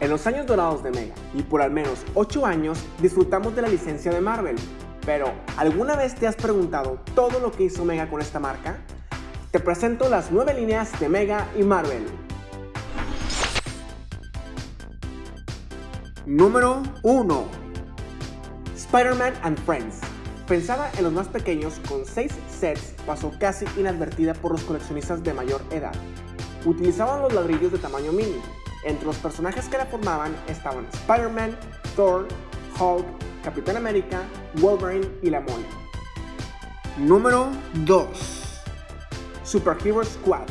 En los años dorados de Mega y por al menos 8 años disfrutamos de la licencia de Marvel. Pero, ¿alguna vez te has preguntado todo lo que hizo Mega con esta marca? Te presento las 9 líneas de Mega y Marvel. Número 1 Spider-Man and Friends Pensada en los más pequeños, con 6 sets, pasó casi inadvertida por los coleccionistas de mayor edad. Utilizaban los ladrillos de tamaño mini, entre los personajes que la formaban estaban Spider-Man, Thor, Hulk, Capitán América, Wolverine y la Mole. Número 2 Superhero Squad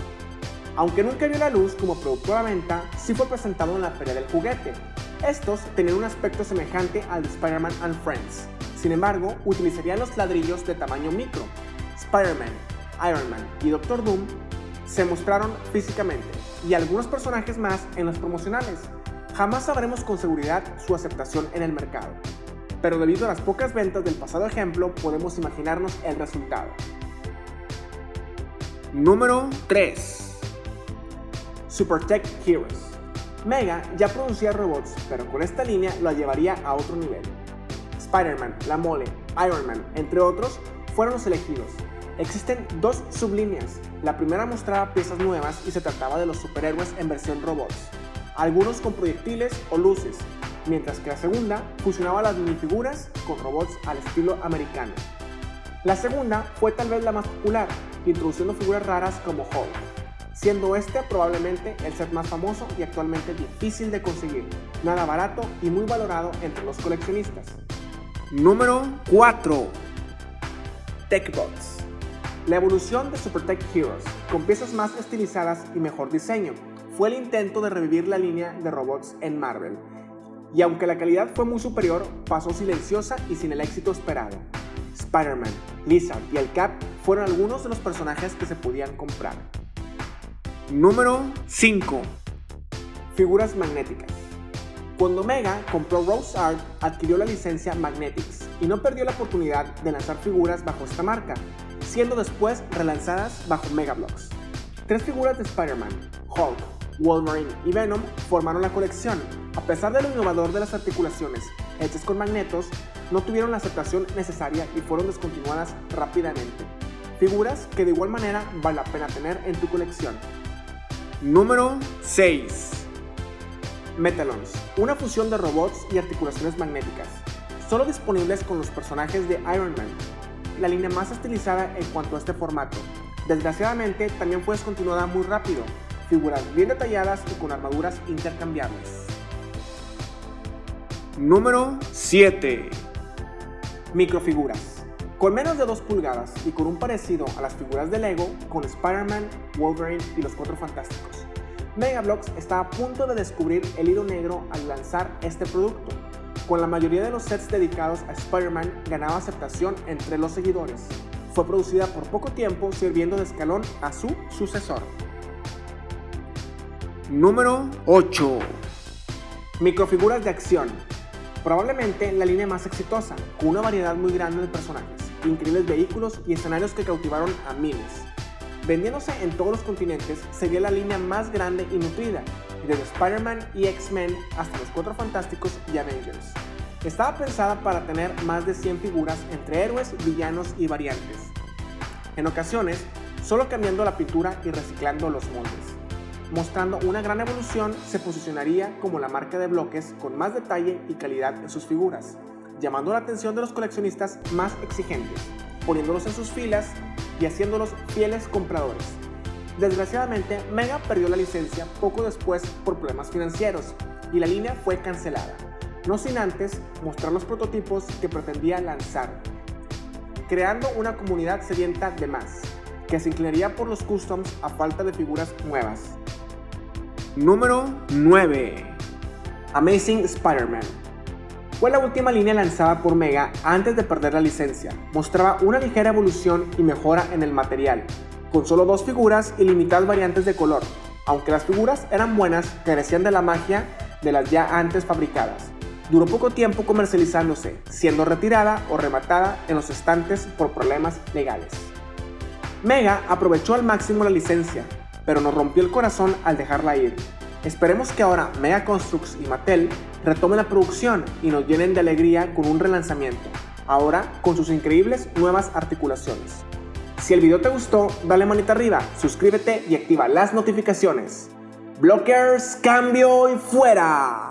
Aunque nunca vio la luz como producto a la venta, sí fue presentado en la Feria del Juguete. Estos tenían un aspecto semejante al de Spider-Man and Friends. Sin embargo, utilizarían los ladrillos de tamaño micro. Spider-Man, Iron Man y Doctor Doom se mostraron físicamente, y algunos personajes más en los promocionales. Jamás sabremos con seguridad su aceptación en el mercado, pero debido a las pocas ventas del pasado ejemplo podemos imaginarnos el resultado. Número 3 Supertech Heroes Mega ya producía robots, pero con esta línea lo llevaría a otro nivel. Spider-Man, La Mole, Iron Man, entre otros, fueron los elegidos, Existen dos sublíneas. La primera mostraba piezas nuevas y se trataba de los superhéroes en versión robots, algunos con proyectiles o luces, mientras que la segunda fusionaba las minifiguras con robots al estilo americano. La segunda fue tal vez la más popular, introduciendo figuras raras como Hulk, siendo este probablemente el set más famoso y actualmente difícil de conseguir, nada barato y muy valorado entre los coleccionistas. Número 4 TechBots la evolución de Supertech Heroes, con piezas más estilizadas y mejor diseño, fue el intento de revivir la línea de robots en Marvel. Y aunque la calidad fue muy superior, pasó silenciosa y sin el éxito esperado. Spider-Man, Lizard y el Cap fueron algunos de los personajes que se podían comprar. Número 5. Figuras magnéticas. Cuando Mega compró Rose Art, adquirió la licencia Magnetics y no perdió la oportunidad de lanzar figuras bajo esta marca, siendo después relanzadas bajo Megablocks. Tres figuras de Spider-Man, Hulk, Wolverine y Venom formaron la colección. A pesar de lo innovador de las articulaciones hechas con magnetos, no tuvieron la aceptación necesaria y fueron descontinuadas rápidamente. Figuras que de igual manera vale la pena tener en tu colección. Número 6. Metalons, una fusión de robots y articulaciones magnéticas, solo disponibles con los personajes de Iron Man, la línea más estilizada en cuanto a este formato. Desgraciadamente, también fue descontinuada muy rápido, figuras bien detalladas y con armaduras intercambiables. Número 7. Microfiguras. Con menos de 2 pulgadas y con un parecido a las figuras de Lego con Spider-Man, Wolverine y los Cuatro Fantásticos. Megablocks está a punto de descubrir el hilo negro al lanzar este producto, con la mayoría de los sets dedicados a Spider-Man ganaba aceptación entre los seguidores. Fue producida por poco tiempo sirviendo de escalón a su sucesor. Número 8. Microfiguras de acción. Probablemente la línea más exitosa, con una variedad muy grande de personajes, increíbles vehículos y escenarios que cautivaron a miles. Vendiéndose en todos los continentes, sería la línea más grande y nutrida, desde Spider-Man y X-Men hasta los Cuatro Fantásticos y Avengers. Estaba pensada para tener más de 100 figuras entre héroes, villanos y variantes. En ocasiones, solo cambiando la pintura y reciclando los moldes. Mostrando una gran evolución, se posicionaría como la marca de bloques con más detalle y calidad en sus figuras, llamando la atención de los coleccionistas más exigentes, poniéndolos en sus filas y haciéndolos fieles compradores. Desgraciadamente, Mega perdió la licencia poco después por problemas financieros y la línea fue cancelada, no sin antes mostrar los prototipos que pretendía lanzar, creando una comunidad sedienta de más, que se inclinaría por los customs a falta de figuras nuevas. Número 9. Amazing Spider-Man. Fue la última línea lanzada por Mega antes de perder la licencia. Mostraba una ligera evolución y mejora en el material, con solo dos figuras y limitadas variantes de color. Aunque las figuras eran buenas, carecían de la magia de las ya antes fabricadas. Duró poco tiempo comercializándose, siendo retirada o rematada en los estantes por problemas legales. Mega aprovechó al máximo la licencia, pero nos rompió el corazón al dejarla ir. Esperemos que ahora Mega Construx y Mattel retomen la producción y nos llenen de alegría con un relanzamiento, ahora con sus increíbles nuevas articulaciones. Si el video te gustó, dale manita arriba, suscríbete y activa las notificaciones. Blockers, cambio y fuera.